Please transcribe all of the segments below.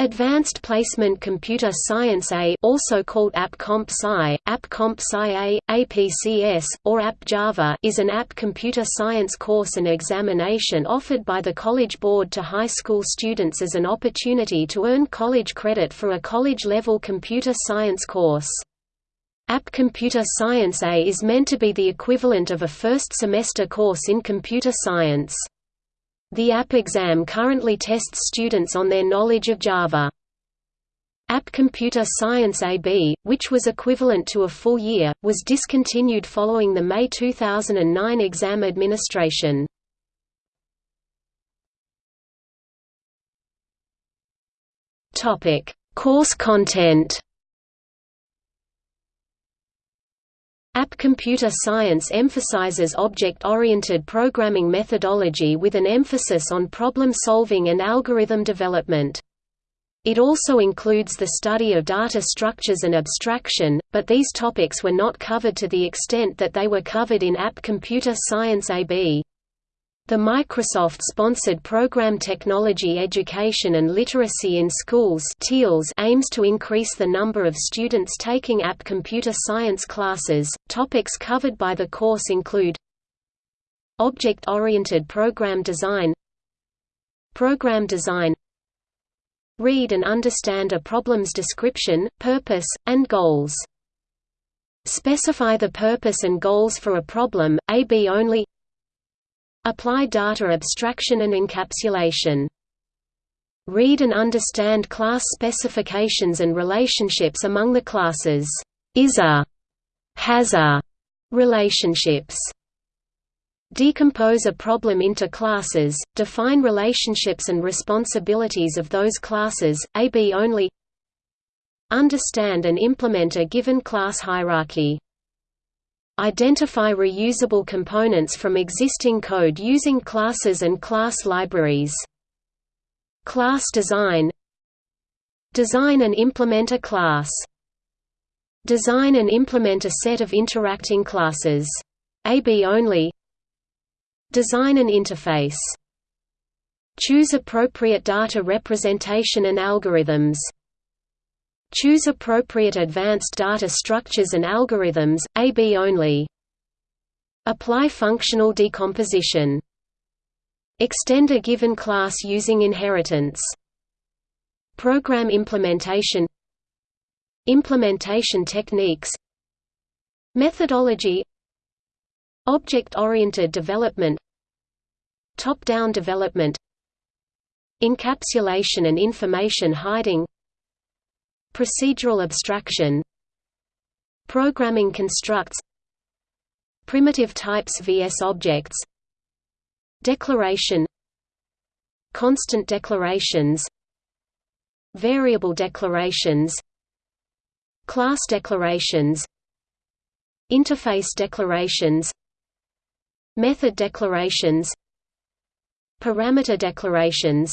Advanced Placement Computer Science A also called App Comp Sci, App Comp Sci A, APCS, or App Java is an app computer science course and examination offered by the College Board to high school students as an opportunity to earn college credit for a college-level computer science course. App Computer Science A is meant to be the equivalent of a first-semester course in computer science. The app exam currently tests students on their knowledge of Java. App Computer Science AB, which was equivalent to a full year, was discontinued following the May 2009 exam administration. Course content App Computer Science emphasizes object-oriented programming methodology with an emphasis on problem-solving and algorithm development. It also includes the study of data structures and abstraction, but these topics were not covered to the extent that they were covered in App Computer Science AB. The Microsoft-sponsored Program Technology Education and Literacy in Schools TEALS' aims to increase the number of students taking app computer science classes. Topics covered by the course include Object-oriented program design Program design Read and understand a problem's description, purpose, and goals. Specify the purpose and goals for a problem, A-B only Apply data abstraction and encapsulation. Read and understand class specifications and relationships among the classes. Is a has a relationships. Decompose a problem into classes, define relationships and responsibilities of those classes, AB only Understand and implement a given class hierarchy Identify reusable components from existing code using classes and class libraries. Class design Design and implement a class. Design and implement a set of interacting classes. AB only Design an interface. Choose appropriate data representation and algorithms Choose appropriate advanced data structures and algorithms, AB only. Apply functional decomposition. Extend a given class using inheritance. Program implementation Implementation techniques Methodology Object-oriented development Top-down development Encapsulation and information hiding Procedural abstraction. Programming constructs. Primitive types vs objects. Declaration. Constant declarations. Variable declarations. Class declarations. Interface declarations. Method declarations. Parameter declarations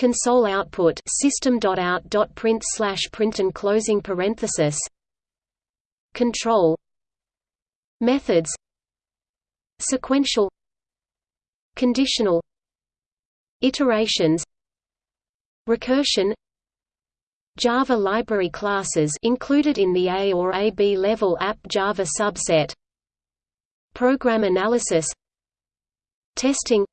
console output system.out.print slash print and closing parenthesis. Control. Methods. Sequential. Conditional. Iterations. Recursion. Java library classes included in the A or AB level app Java subset. Program analysis. Testing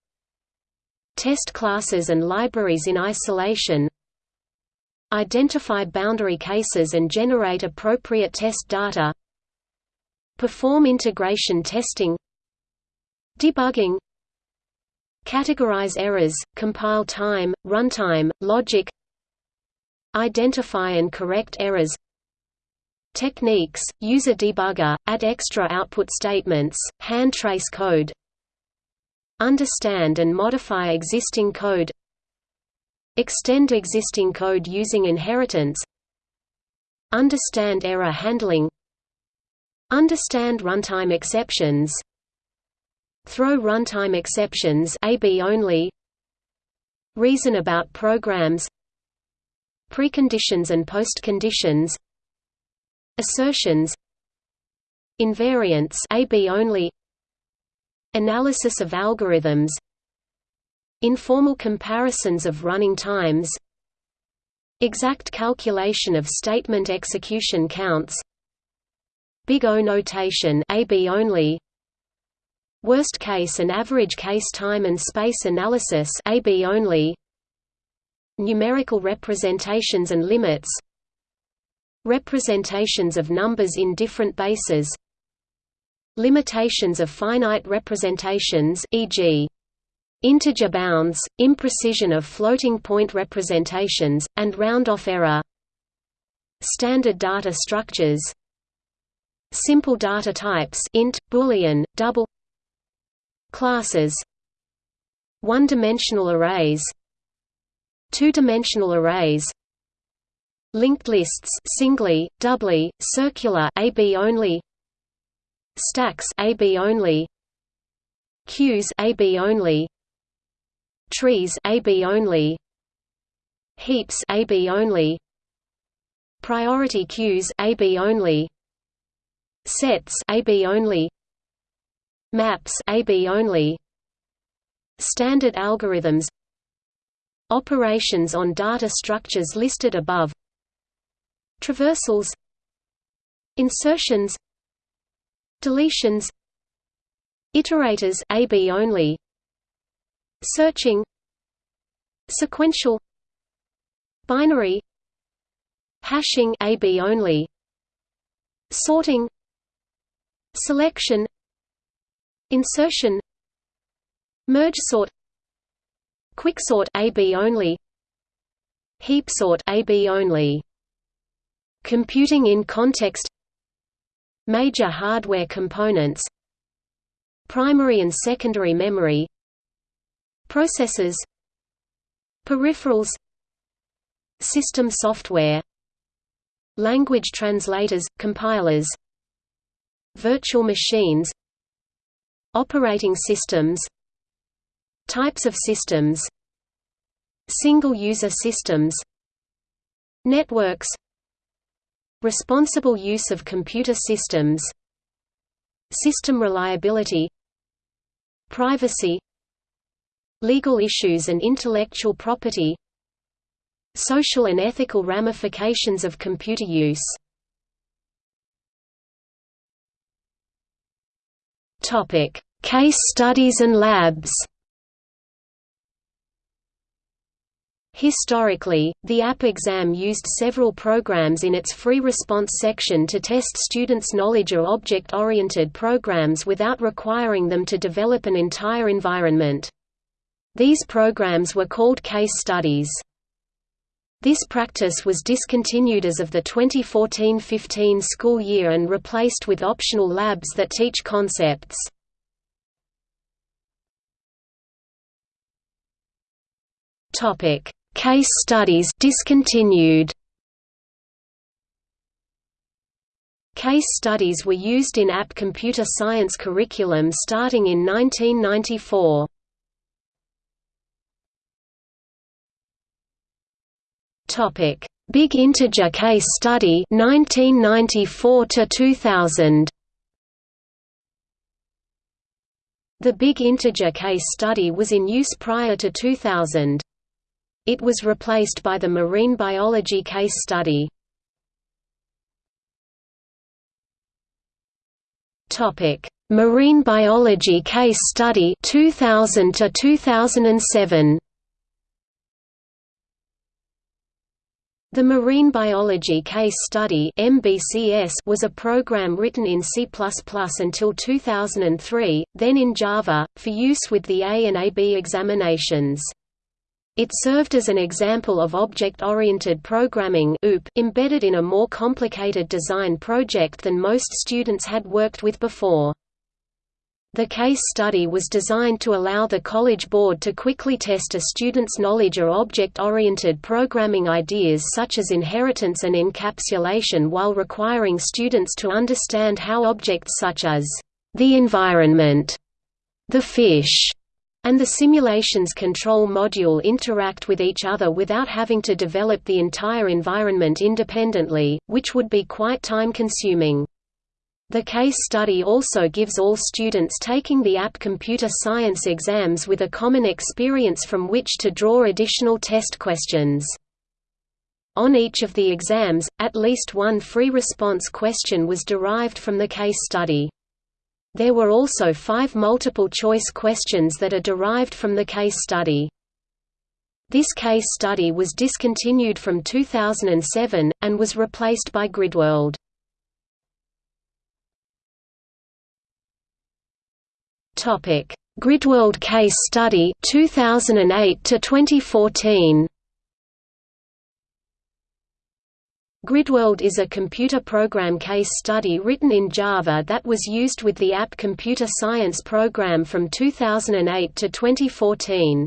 Test classes and libraries in isolation Identify boundary cases and generate appropriate test data Perform integration testing Debugging Categorize errors, compile time, runtime, logic Identify and correct errors Techniques, user debugger, add extra output statements, hand trace code Understand and modify existing code Extend existing code using inheritance Understand error handling Understand runtime exceptions Throw runtime exceptions AB only Reason about programs Preconditions and postconditions Assertions Invariants AB only Analysis of algorithms Informal comparisons of running times Exact calculation of statement execution counts Big O notation AB only Worst case and average case time and space analysis AB only Numerical representations and limits Representations of numbers in different bases Limitations of finite representations e.g. integer bounds, imprecision of floating point representations, and round-off error. Standard data structures. Simple data types int, boolean, double. Classes. One-dimensional arrays. Two-dimensional arrays. Linked lists singly, doubly, circular AB only Stacks AB only Queues AB only Trees AB only Heaps AB only Priority queues AB only Sets AB only Maps AB only Standard algorithms Operations on data structures listed above Traversals Insertions Deletions Iterators AB only Searching Sequential Binary Hashing AB only Sorting Selection Insertion Merge sort Quicksort AB only Heapsort AB only. Computing in context Major hardware components Primary and secondary memory Processors Peripherals System software Language translators, compilers Virtual machines Operating systems Types of systems Single-user systems Networks Responsible use of computer systems System reliability Privacy Legal issues and intellectual property Social and ethical ramifications of computer use. Case studies and labs Historically, the app exam used several programs in its free response section to test students' knowledge of object-oriented programs without requiring them to develop an entire environment. These programs were called case studies. This practice was discontinued as of the 2014–15 school year and replaced with optional labs that teach concepts. Topic Case studies discontinued. Case studies were used in app computer science curriculum starting in 1994. Topic: Big Integer Case Study 1994 to 2000. The Big Integer Case Study was in use prior to 2000. It was replaced by the marine biology case study. Topic: Marine biology case study 2000 to 2007. The Marine Biology Case Study (MBCS) was a program written in C++ until 2003, then in Java, for use with the A and AB examinations. It served as an example of object-oriented programming OOP, embedded in a more complicated design project than most students had worked with before. The case study was designed to allow the College Board to quickly test a student's knowledge of object-oriented programming ideas such as inheritance and encapsulation while requiring students to understand how objects such as the environment, the fish, and the simulations control module interact with each other without having to develop the entire environment independently, which would be quite time-consuming. The case study also gives all students taking the app computer science exams with a common experience from which to draw additional test questions. On each of the exams, at least one free response question was derived from the case study. There were also five multiple-choice questions that are derived from the case study. This case study was discontinued from 2007, and was replaced by GridWorld. GridWorld case study 2008 to 2014 GridWorld is a computer program case study written in Java that was used with the app Computer Science program from 2008 to 2014.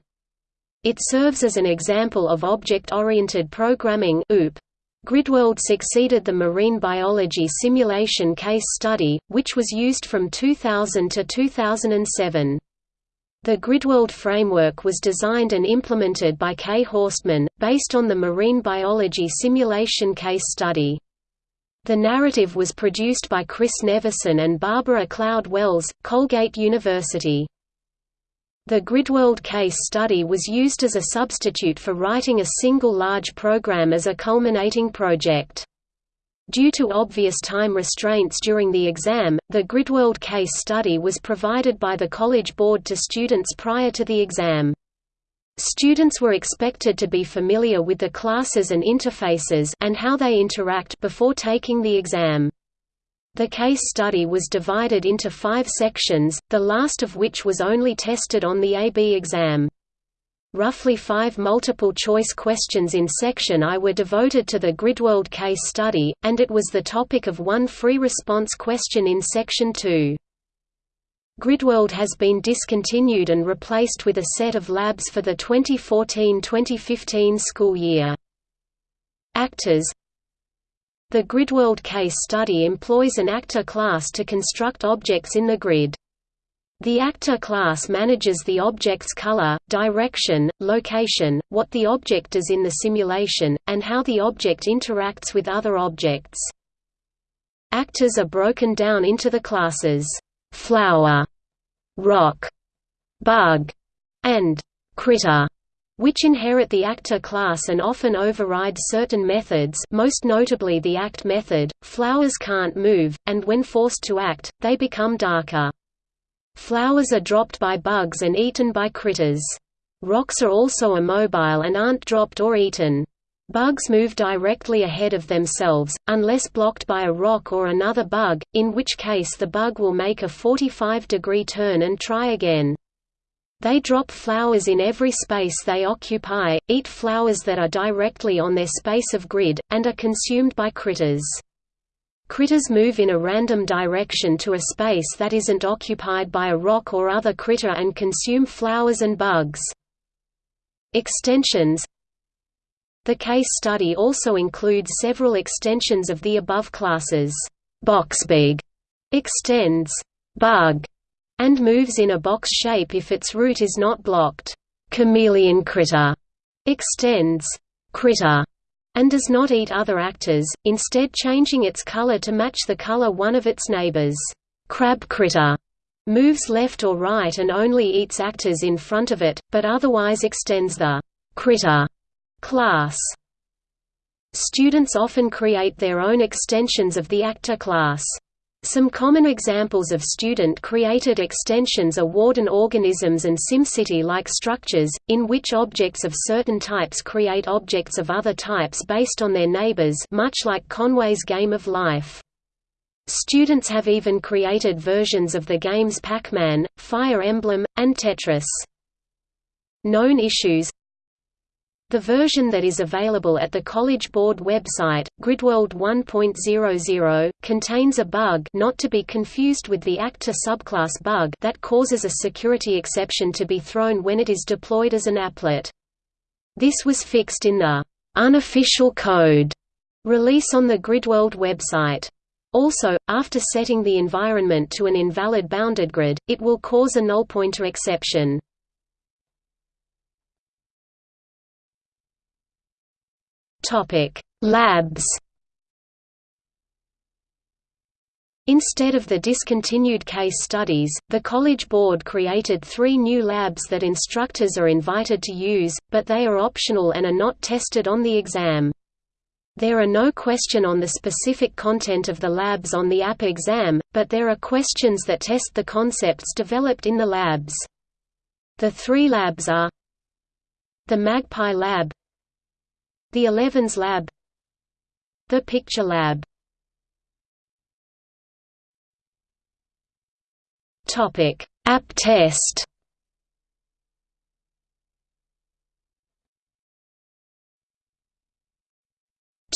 It serves as an example of object-oriented programming OOP. GridWorld succeeded the marine biology simulation case study, which was used from 2000 to 2007. The GridWorld framework was designed and implemented by Cay Horstmann, based on the marine biology simulation case study. The narrative was produced by Chris Nevison and Barbara Cloud Wells, Colgate University. The GridWorld case study was used as a substitute for writing a single large program as a culminating project. Due to obvious time restraints during the exam, the GridWorld case study was provided by the College Board to students prior to the exam. Students were expected to be familiar with the classes and interfaces and how they interact before taking the exam. The case study was divided into five sections, the last of which was only tested on the AB exam. Roughly five multiple-choice questions in Section I were devoted to the GridWorld case study, and it was the topic of one free response question in Section 2. GridWorld has been discontinued and replaced with a set of labs for the 2014–2015 school year. Actors The GridWorld case study employs an actor class to construct objects in the grid. The actor class manages the object's color, direction, location, what the object does in the simulation, and how the object interacts with other objects. Actors are broken down into the classes flower, rock, bug, and critter, which inherit the actor class and often override certain methods most notably the act method. Flowers can't move, and when forced to act, they become darker. Flowers are dropped by bugs and eaten by critters. Rocks are also immobile and aren't dropped or eaten. Bugs move directly ahead of themselves, unless blocked by a rock or another bug, in which case the bug will make a 45-degree turn and try again. They drop flowers in every space they occupy, eat flowers that are directly on their space of grid, and are consumed by critters. Critters move in a random direction to a space that isn't occupied by a rock or other critter and consume flowers and bugs. Extensions The case study also includes several extensions of the above classes. BoxBug extends bug and moves in a box shape if its route is not blocked. Chameleon critter extends critter and does not eat other actors, instead changing its color to match the color one of its neighbors. Crab critter moves left or right and only eats actors in front of it, but otherwise extends the critter class. Students often create their own extensions of the actor class. Some common examples of student-created extensions are Warden organisms and SimCity-like structures, in which objects of certain types create objects of other types based on their neighbors much like Conway's Game of Life. Students have even created versions of the games Pac-Man, Fire Emblem, and Tetris. Known issues the version that is available at the College Board website, GridWorld 1.00, contains a bug not to be confused with the actor subclass bug that causes a security exception to be thrown when it is deployed as an applet. This was fixed in the unofficial code release on the GridWorld website. Also, after setting the environment to an invalid bounded grid, it will cause a null pointer exception. Topic: Labs. Instead of the discontinued case studies, the College Board created three new labs that instructors are invited to use, but they are optional and are not tested on the exam. There are no question on the specific content of the labs on the app exam, but there are questions that test the concepts developed in the labs. The three labs are the Magpie Lab the Elevens Lab the Picture Lab Topic: App test.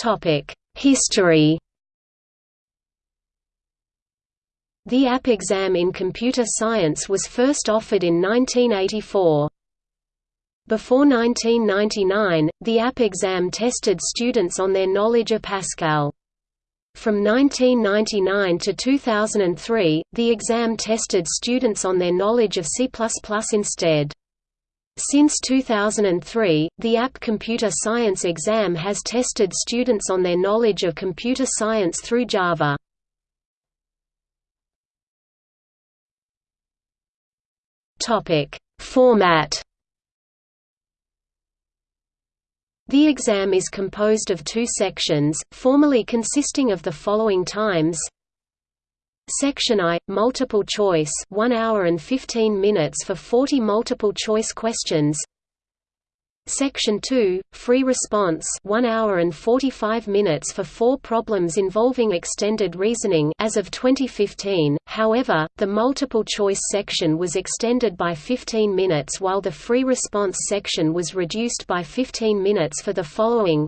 Topic: History. The app exam in computer science was first offered in 1984. Before 1999, the app exam tested students on their knowledge of Pascal. From 1999 to 2003, the exam tested students on their knowledge of C++ instead. Since 2003, the app Computer Science exam has tested students on their knowledge of computer science through Java. Format The exam is composed of two sections, formally consisting of the following times. Section I, multiple choice 1 hour and 15 minutes for 40 multiple choice questions Section 2, free response 1 hour and 45 minutes for four problems involving extended reasoning as of 2015, however, the multiple choice section was extended by 15 minutes while the free response section was reduced by 15 minutes for the following.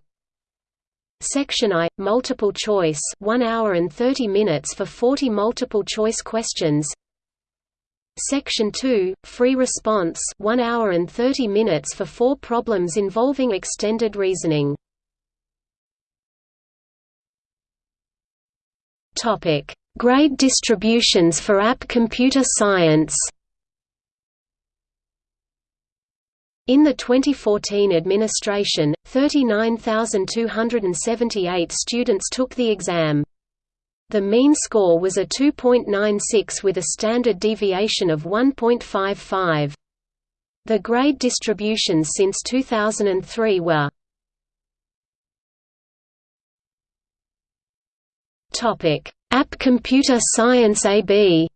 Section I, multiple choice 1 hour and 30 minutes for 40 multiple choice questions Section 2, free response 1 hour and 30 minutes for four problems involving extended reasoning. Grade distributions for app computer science. In the 2014 administration, 39,278 students took the exam. The mean score was a 2.96 with a standard deviation of 1.55. The grade distributions since 2003 were Topic: App Computer Science AB.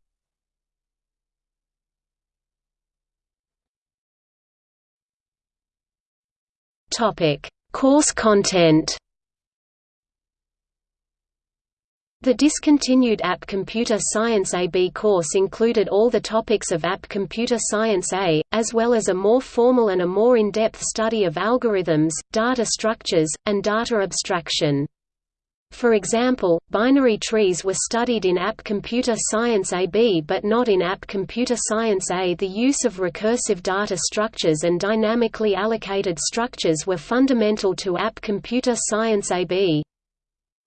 Topic: Course content. The discontinued App Computer Science AB course included all the topics of App Computer Science A, as well as a more formal and a more in-depth study of algorithms, data structures, and data abstraction. For example, binary trees were studied in App Computer Science AB but not in App Computer Science A. The use of recursive data structures and dynamically allocated structures were fundamental to App Computer Science AB.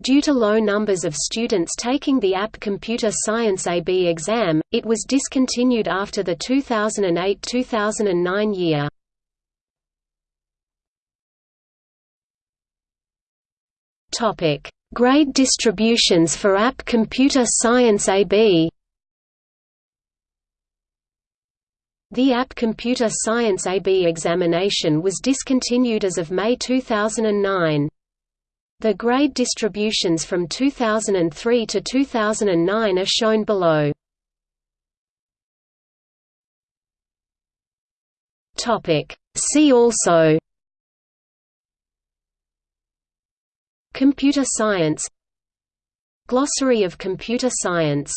Due to low numbers of students taking the App Computer Science AB exam, it was discontinued after the 2008–2009 year. Topic: Grade distributions for App Computer Science AB. The App Computer Science AB examination was discontinued as of May 2009. The grade distributions from 2003 to 2009 are shown below. See also. Computer science. Glossary of computer science